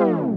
Oh.